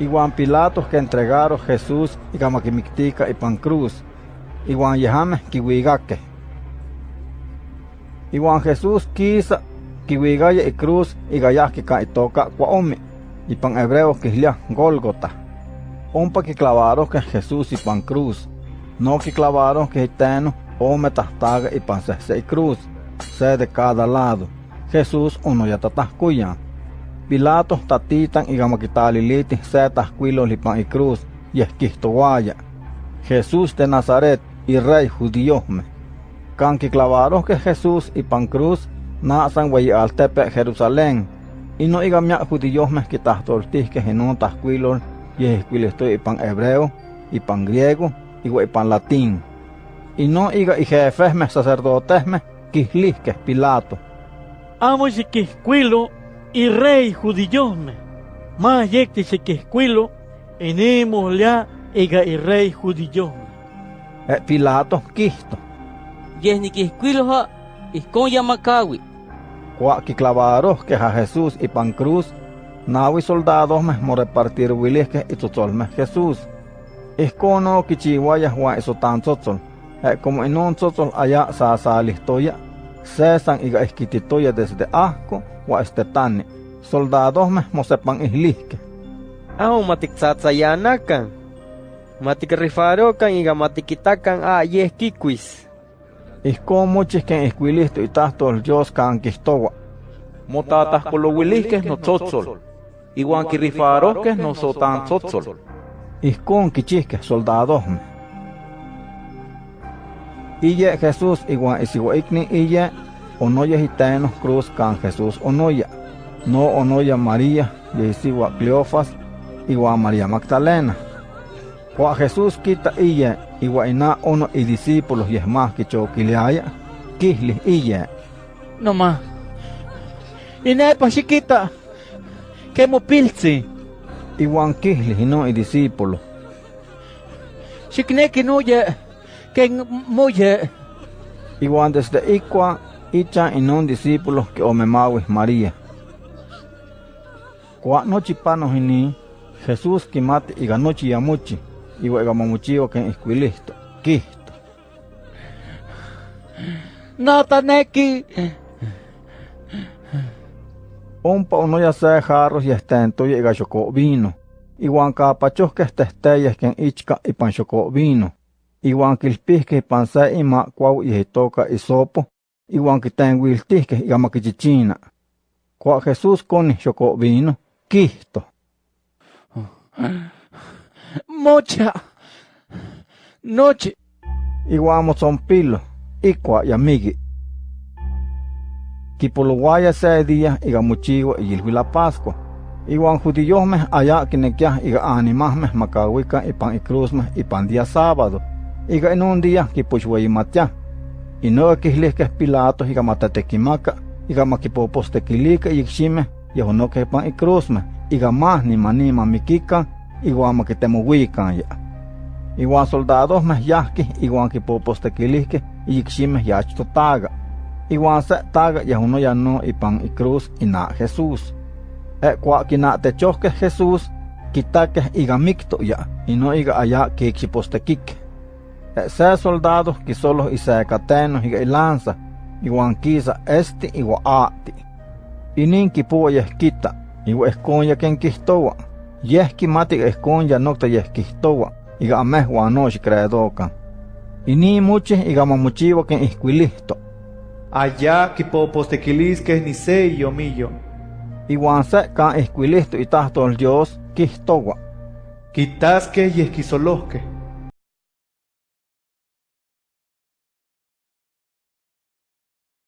Iguan Pilatos que entregaron Jesús y y pan cruz. Iguan yehame kiwigake. Iguan Jesús quisa kiwigaya y cruz y gayaki ka itoka kwaomi. Y pan hebreo kislia Golgota. Ompa que clavaron que Jesús y pan cruz. No que clavaron que iteno ome tahtaga y pan se cruz. Se de cada lado. Jesús uno ya tatascuyan. Pilato tatitan y gamaquitaliliti se tascuilo lipan y cruz y esquistoguaya. Jesús de Nazaret y rey judíome. Canqui clavaron que Jesús y pan cruz nasan al tepe Jerusalén. Y no igamia judíos me que que en tascuilo y esquilesto y pan hebreo y pan griego y pan latín. Y no iga y jefes me sacerdotes me que Pilato amo se que escuelo y rey judillome. Más yecte se que escuelo, enemos ya ega y rey judillome. Eh, Pilato quisto. Yes ni que escuelo ha, con yamacawi. Cuá que clavaros que a Jesús y pan cruz, nawi soldados me mo repartir que y me Jesús. Escono que chihuaya juan eso tan. Eh, como en un allá sa sa Cesan iga esquititoya desde asco wa estetani. Soldados me mosepan ihlisque. Aho matiksatsayanakan. Matikrifarokan iga matikitakan a yeskikuis. Ihko muchis ken isquilisto y tahtol Dios kan kistowa. Motatas kolowilihkes no tzotzol. Iguan kirrifarohkes no sotan tzotzol. Ihkon kichihkes soldados me. Ille Jesús igual ikni ille onoya hitaenos cruz can Jesús onoya. No onoya María yesiwa Cleofas igual María Magdalena. Cuando Jesús quita ille igual ina uno y discípulos y es más que choquileaya, kisli ille. No más. Ina pa chiquita. Que mo pilzi. Igual kisli no y discípulos. Chikne que no ya ken moye. Igual desde Iqua, Icha y un discípulo que omemawi María. Kwa nochi panos ini, Jesús que mate y ganochi yamuchi, y mamuchio que esquilisto, quisto. Nataneki. Ompa uno ya se jarros y estento y gachoko vino. Igual capachos que estesteyes que en ichka y panchoko vino iwan kilpihkeh ipan se ima kuau ihitoka isopo, iwan kitenguiltihkeh igama kichichina. Kua Jesús koni xoko vino, kihto. Mocha, noche. Iwan mozompilo, ikua yamigi. Kipuluguaya se día iga muchiwa y la Pascua. Iwan judíos allá kinekiah iga animahmeh makawika ipan ikrusmeh ipan día sábado. Iga en un día que pues voy matia. Y no que les que Pilato iga matatequimaka, iga maquipopostequilica y xime, y no que pan y cruzme, iga más ni manima mikika, igual que temo ya. Igual soldados me yahki, igual que popostequilique, y xime ya taga. Igual se taga y uno ya no y pan y cruz y na Jesús. E cua que na te choque Jesús, quitaque iga micto ya, y no iga allá que xipostequique se soldados que solo y se catenos y lanza y guanquiza este y guaati. Y nin que puwa yesquita y esconya quien quistowa. Yeski mati esconya nocta yesquistowa y gameh guanosh creedoca. Y ni muche y gamamuchiwa quien isquilisto. Allá que popostequilis que ni se yo millo. Y guanse can isquilisto y tahto el Dios quistowa. Quitas que yesquisolosque